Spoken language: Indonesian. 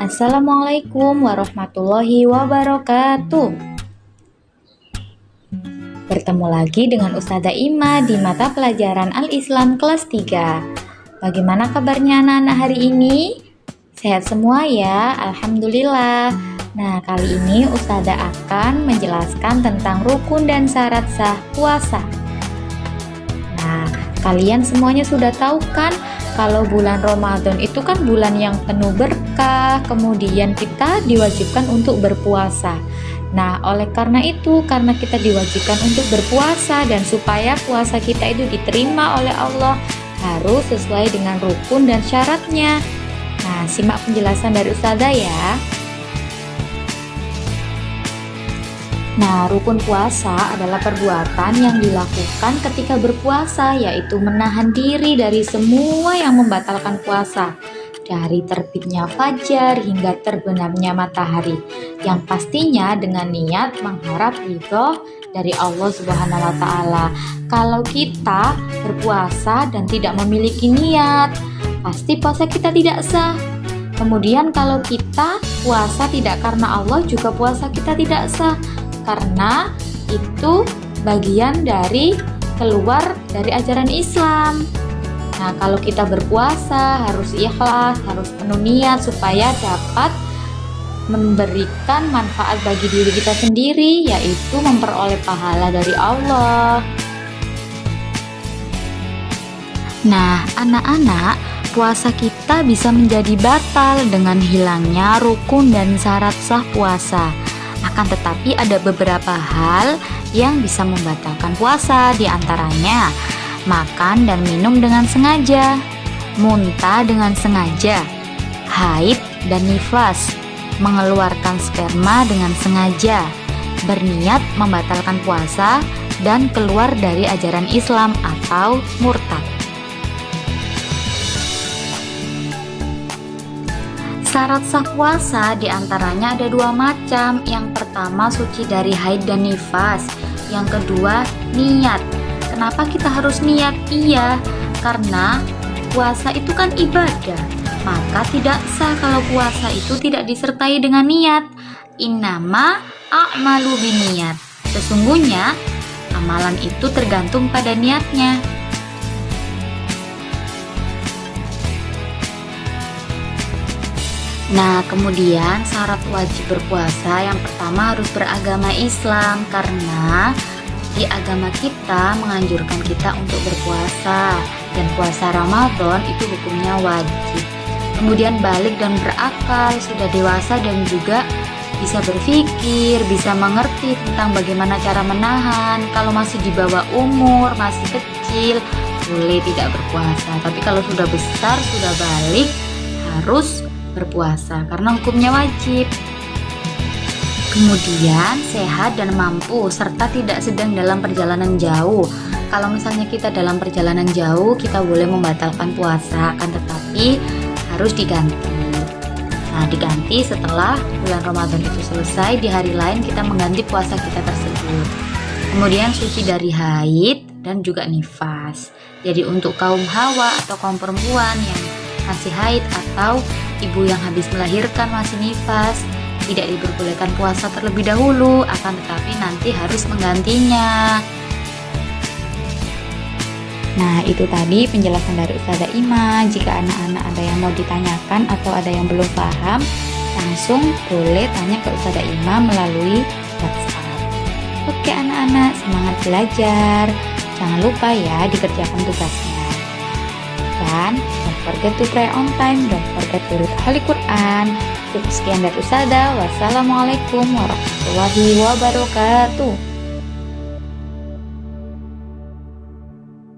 Assalamualaikum warahmatullahi wabarakatuh. Bertemu lagi dengan Ustazah Ima di mata pelajaran Al-Islam kelas 3. Bagaimana kabarnya anak-anak hari ini? Sehat semua ya, Alhamdulillah. Nah, kali ini Ustazah akan menjelaskan tentang rukun dan syarat sah puasa. Nah, kalian semuanya sudah tahu kan kalau bulan Ramadan itu kan bulan yang penuh berkah, kemudian kita diwajibkan untuk berpuasa. Nah, oleh karena itu, karena kita diwajibkan untuk berpuasa dan supaya puasa kita itu diterima oleh Allah, harus sesuai dengan rukun dan syaratnya. Nah, simak penjelasan dari Ustazah ya. Nah, rukun puasa adalah perbuatan yang dilakukan ketika berpuasa, yaitu menahan diri dari semua yang membatalkan puasa, dari terbitnya fajar hingga terbenamnya matahari, yang pastinya dengan niat mengharap ridho dari Allah Subhanahu wa Ta'ala. Kalau kita berpuasa dan tidak memiliki niat, pasti puasa kita tidak sah. Kemudian, kalau kita puasa tidak karena Allah, juga puasa kita tidak sah karena itu bagian dari keluar dari ajaran Islam. Nah, kalau kita berpuasa harus ikhlas, harus penuh niat supaya dapat memberikan manfaat bagi diri kita sendiri, yaitu memperoleh pahala dari Allah. Nah, anak-anak, puasa kita bisa menjadi batal dengan hilangnya rukun dan syarat sah puasa. Akan tetapi ada beberapa hal yang bisa membatalkan puasa di antaranya makan dan minum dengan sengaja, muntah dengan sengaja, haid dan nifas, mengeluarkan sperma dengan sengaja, berniat membatalkan puasa dan keluar dari ajaran Islam atau murtad. Syarat sah puasa di antaranya ada dua macam. Yang pertama suci dari haid dan nifas. Yang kedua niat. Kenapa kita harus niat? Iya, karena puasa itu kan ibadah. Maka tidak sah kalau puasa itu tidak disertai dengan niat. Innama a'malu biniat. Sesungguhnya amalan itu tergantung pada niatnya. Nah, kemudian syarat wajib berpuasa yang pertama harus beragama Islam karena di agama kita menganjurkan kita untuk berpuasa dan puasa Ramadan itu hukumnya wajib. Kemudian balik dan berakal, sudah dewasa dan juga bisa berpikir, bisa mengerti tentang bagaimana cara menahan. Kalau masih di bawah umur, masih kecil, boleh tidak berpuasa. Tapi kalau sudah besar, sudah balik, harus berpuasa karena hukumnya wajib. Kemudian sehat dan mampu serta tidak sedang dalam perjalanan jauh. Kalau misalnya kita dalam perjalanan jauh, kita boleh membatalkan puasa, akan tetapi harus diganti. Nah, diganti setelah bulan Ramadan itu selesai, di hari lain kita mengganti puasa kita tersebut. Kemudian suci dari haid dan juga nifas. Jadi untuk kaum hawa atau kaum perempuan yang masih haid atau ibu yang habis melahirkan masih nifas tidak diperbolehkan puasa terlebih dahulu akan tetapi nanti harus menggantinya. Nah itu tadi penjelasan dari Ustazah Ima. Jika anak-anak ada yang mau ditanyakan atau ada yang belum paham Langsung boleh tanya ke Ustazah Ima melalui WhatsApp. Oke anak-anak semangat belajar. Jangan lupa ya dikerjakan tugasnya. Dan don't forget to pray on time, don't forget to read Holy Quran. Cukup sekian dari Usada. Wassalamualaikum warahmatullahi wabarakatuh.